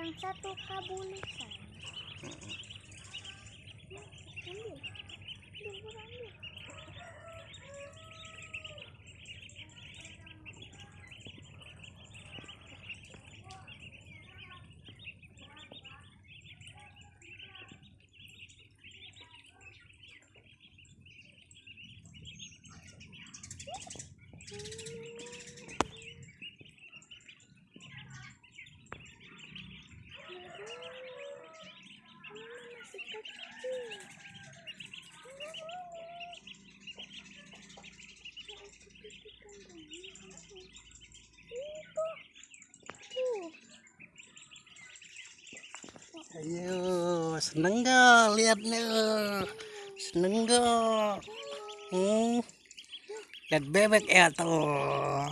yang satu kabulusan. Hmm. Ya, ambil. Ambil Ayo, seneng gak liatnya? Seneng gak? Hmm. Lihat bebek ya tuh.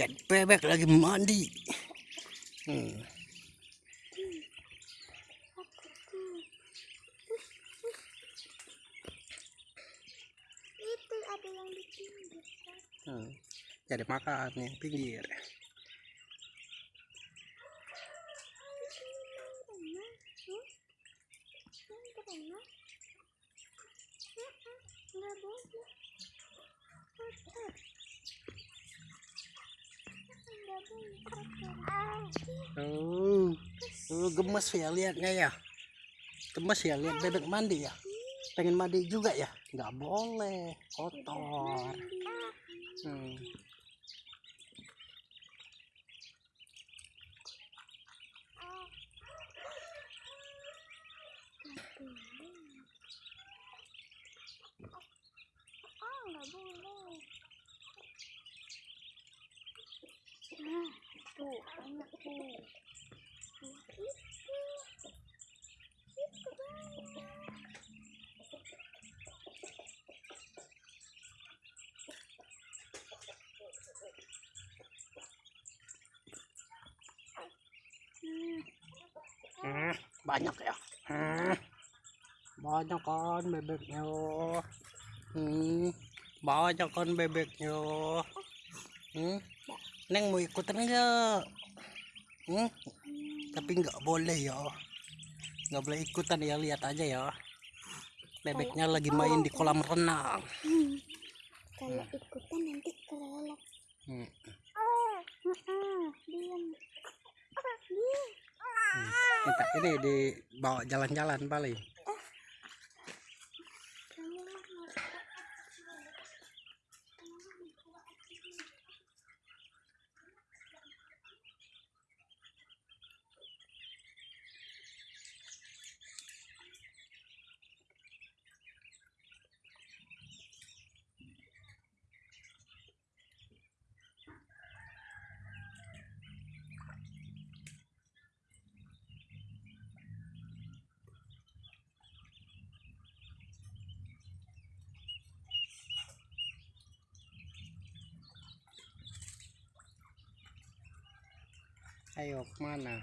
Lihat bebek lagi mandi. Hmm. Itu ada yang di pinggir. kan? Hmm. Jadi makan nih pinggir. Berenang, hmm? Yang berenang? Mm-mm, Nggak boleh. Kotor. Mm-mm, Nggak boleh kotor. Oh, oh gemes ya liatnya ya. Gemes ya lihat bebek mandi ya. Pengen mandi juga ya? Nggak boleh, kotor. Hmm. Banyak ya. Hmm. Banyak kan bebeknya. Hmm. Banyak kan bebeknya. Hmm. Neng mau ikutan enggak? Hmm. Tapi nggak boleh ya. Nggak boleh ikutan ya, lihat aja ya. Bebeknya lagi main di kolam renang. Hmm. Kalau ikutan nanti kelelep. Hmm. Diam. Hmm. Minta ini dibawa jalan-jalan paling. ไข่ออกมาหนา